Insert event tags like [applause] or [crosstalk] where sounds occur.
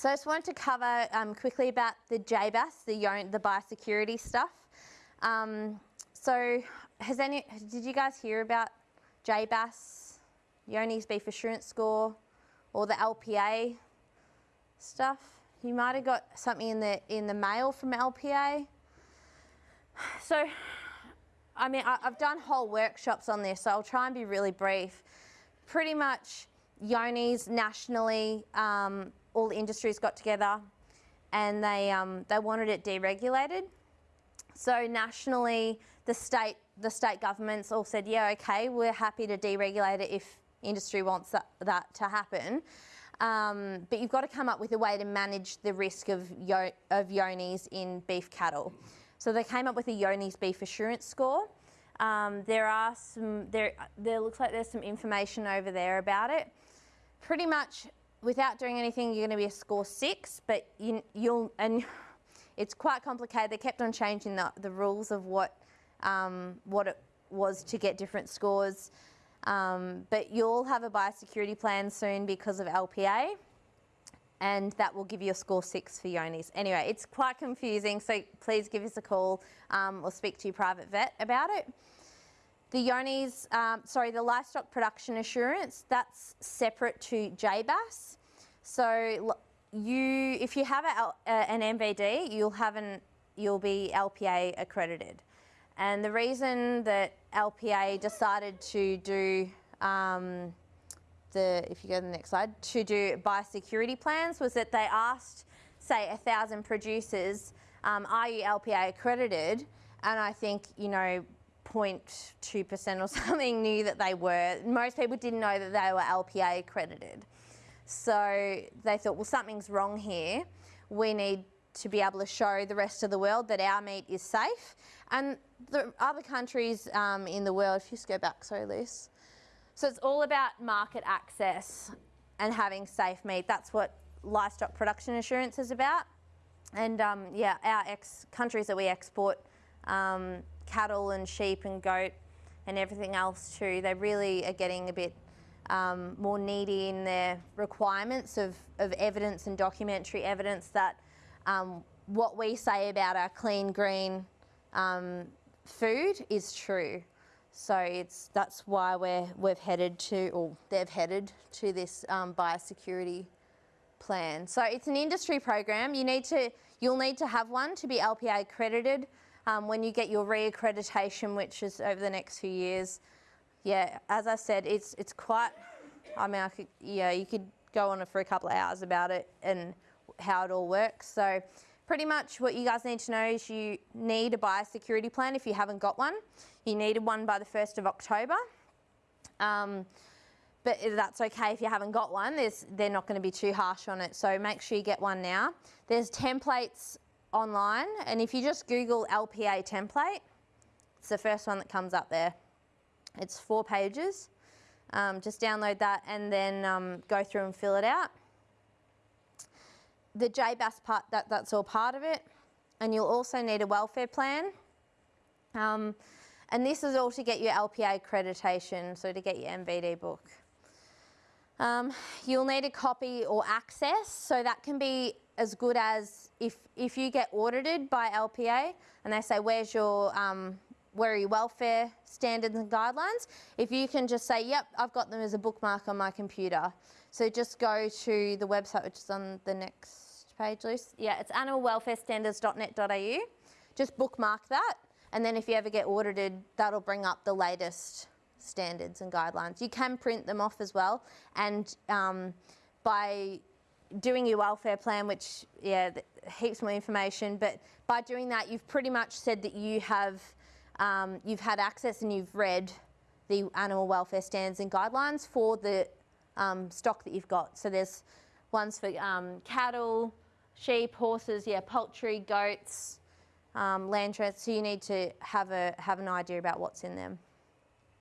So I just wanted to cover um, quickly about the JBAS, the, the biosecurity stuff. Um, so has any, did you guys hear about JBAS, Johne's Beef Assurance Score, or the LPA stuff? You might have got something in the, in the mail from LPA. So, I mean, I, I've done whole workshops on this, so I'll try and be really brief. Pretty much, Johne's nationally, um, all the industries got together and they, um, they wanted it deregulated. So nationally, the state, the state governments all said, yeah, okay, we're happy to deregulate it if industry wants that, that to happen. Um, but you've got to come up with a way to manage the risk of, yo of Johne's in beef cattle. So they came up with a Johne's beef assurance score. Um, there are some, there, there looks like there's some information over there about it. Pretty much without doing anything, you're going to be a score six, but you, will and [laughs] it's quite complicated. They kept on changing the, the rules of what, um, what it was to get different scores. Um, but you'll have a biosecurity plan soon because of LPA and that will give you a score six for Johne's. Anyway, it's quite confusing, so please give us a call um, or speak to your private vet about it. The Johne's, um, sorry, the livestock production assurance, that's separate to JBAS. So you, if you have a, an NVD, you'll have an, you'll be LPA accredited. And the reason that LPA decided to do um, the, if you go to the next slide, to do biosecurity plans was that they asked, say, a thousand producers, um, are you LPA accredited? And I think, you know, 0.2% or [laughs] something knew that they were. Most people didn't know that they were LPA accredited. So they thought, well, something's wrong here. We need to be able to show the rest of the world that our meat is safe. And the other countries um, in the world, if you just go back, sorry, Liz. So it's all about market access and having safe meat. That's what livestock production assurance is about. And um, yeah, our ex countries that we export um, cattle and sheep and goat and everything else too, they really are getting a bit um, more needy in their requirements of, of evidence and documentary evidence that um, what we say about our clean, green um, food is true. So it's that's why we're we've headed to, or they've headed to this um, biosecurity plan. So it's an industry program. You need to, you'll need to have one to be LPA accredited um, when you get your re-accreditation, which is over the next few years. Yeah, as I said, it's it's quite. I mean, I could, yeah, you could go on for a couple of hours about it and how it all works. So pretty much what you guys need to know is you need a biosecurity plan if you haven't got one. You needed one by the 1st of October. Um, but that's okay if you haven't got one. There's, they're not going to be too harsh on it. So make sure you get one now. There's templates online and if you just Google LPA template, it's the first one that comes up there. It's four pages. Um, just download that and then um, go through and fill it out. The JBAS part, that, that's all part of it. And you'll also need a welfare plan. Um, and this is all to get your LPA accreditation, so to get your NVD book. Um, you'll need a copy or access, so that can be as good as if, if you get audited by LPA and they say, where's your, your welfare standards and guidelines? If you can just say, yep, I've got them as a bookmark on my computer. So just go to the website, which is on the next page, Luce. Yeah, it's animalwelfarestandards.net.au. Just bookmark that. And then if you ever get audited, that'll bring up the latest standards and guidelines. You can print them off as well. And um, by doing your welfare plan, which, yeah, heaps more information, but by doing that, you've pretty much said that you have, um, you've had access and you've read the animal welfare standards and guidelines for the um, stock that you've got. So there's ones for um, cattle, sheep, horses, yeah, poultry, goats, um, land trust. So you need to have a have an idea about what's in them.